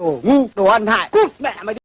đồ ngu đồ ăn hại. Cút mẹ mày đi.